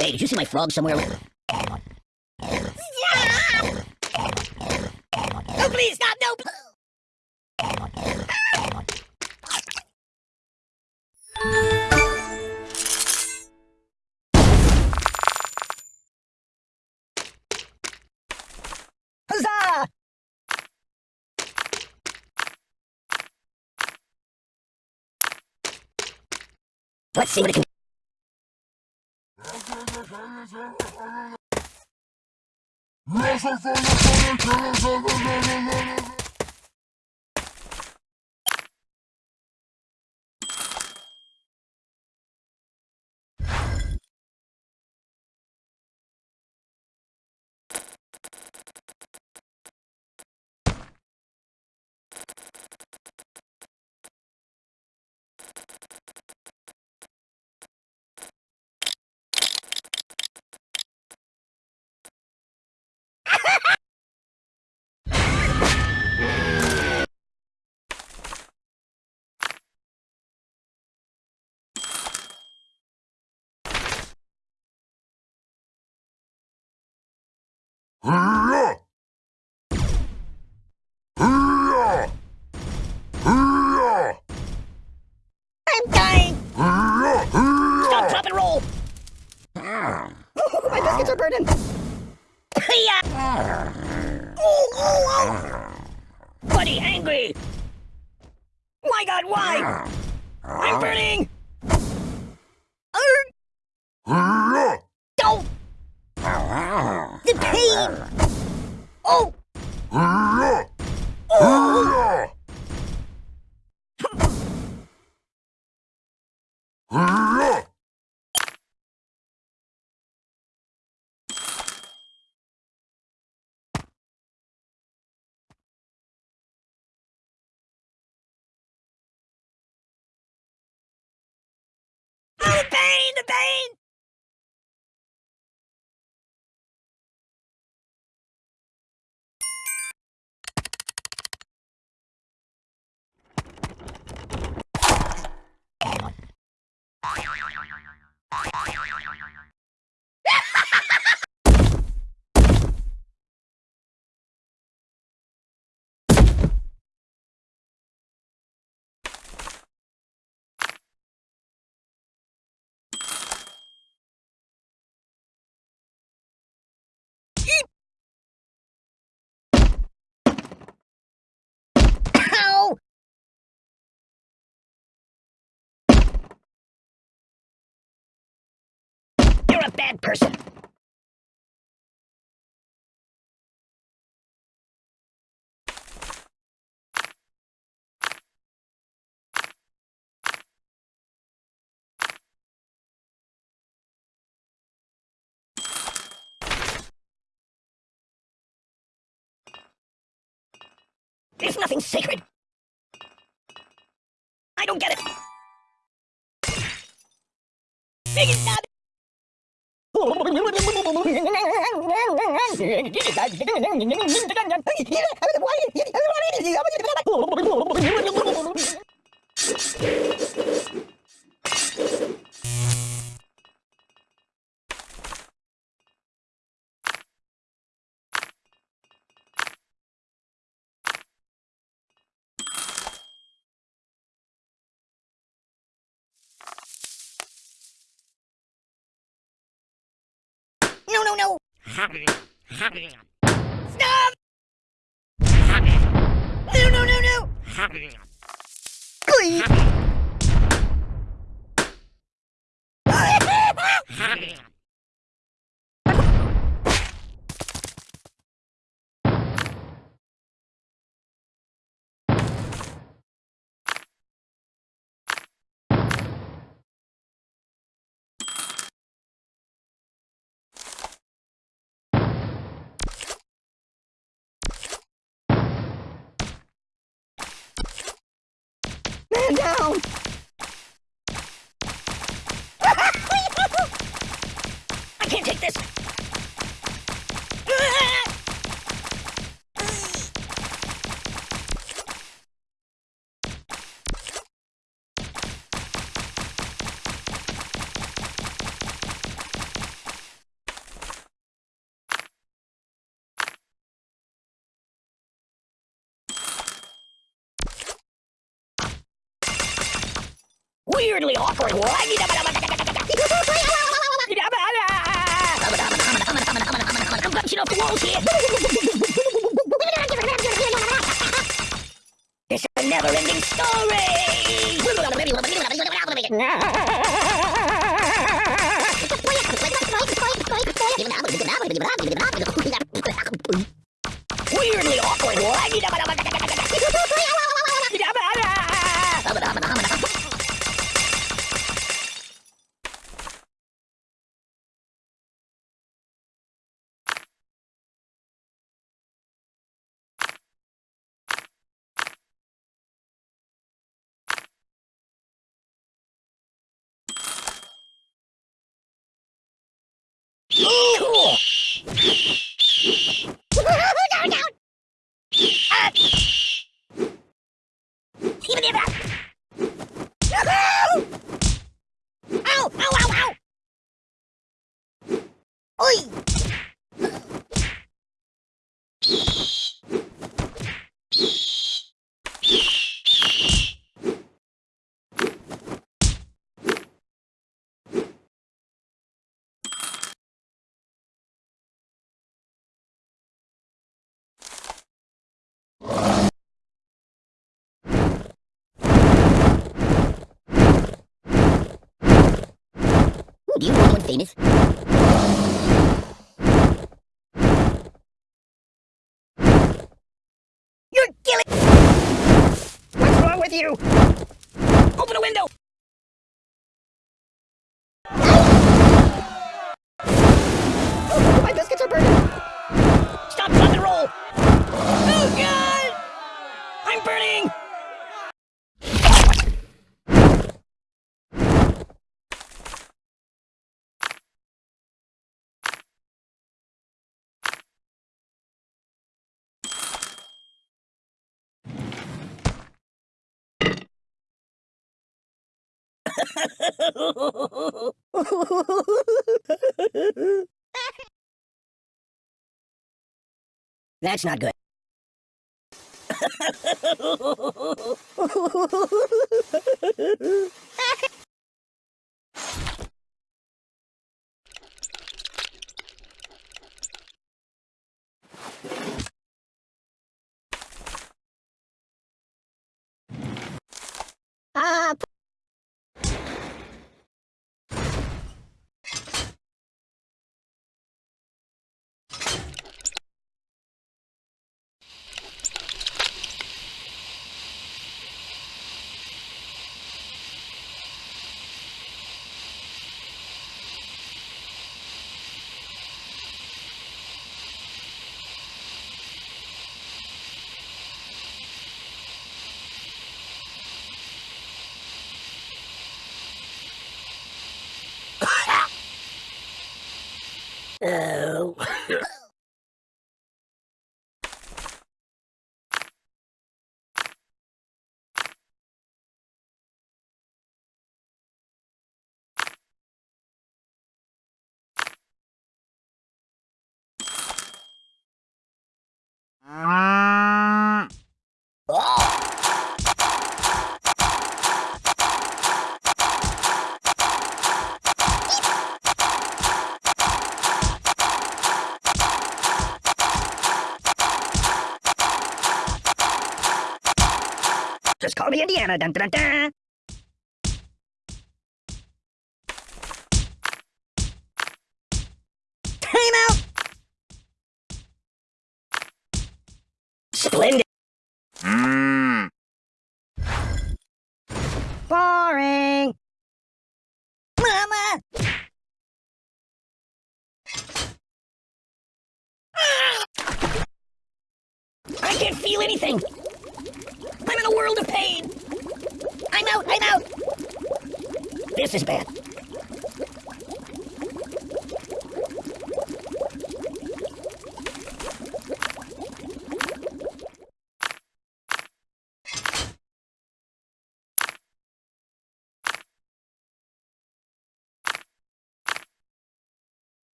Hey, did you see my frog somewhere? No, please, stop, no. Huzzah! Let's see what it can. No se I'm dying! Stop, drop, and roll! My biscuits are burning! Oh, oh, oh! Buddy, angry! My god, why? I'm burning! Don't! The pain! Oh! Oh! Oh, the pain! The pain! Ow! You're a bad person. There's nothing sacred. I don't get it. Big and stop. No, no, no. No, no, no, no. man down! Weirdly awkward. I'm a never-ending story. Weirdly awkward. Cool. down, down. Ah. You know anyone famous? You're killing. What's wrong with you? Open a window! Oh, my biscuits are burning. Stop, drop, and roll! Oh, God! I'm burning! That's not good. Oh. Just call me Indiana. Dun, dun, dun, time out. Splendid. Hmm. Boring. Mama. Ah! I can't feel anything. I'm world of pain. I'm out! I'm out! This is bad.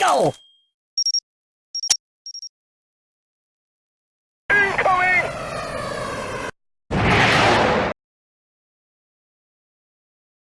Go!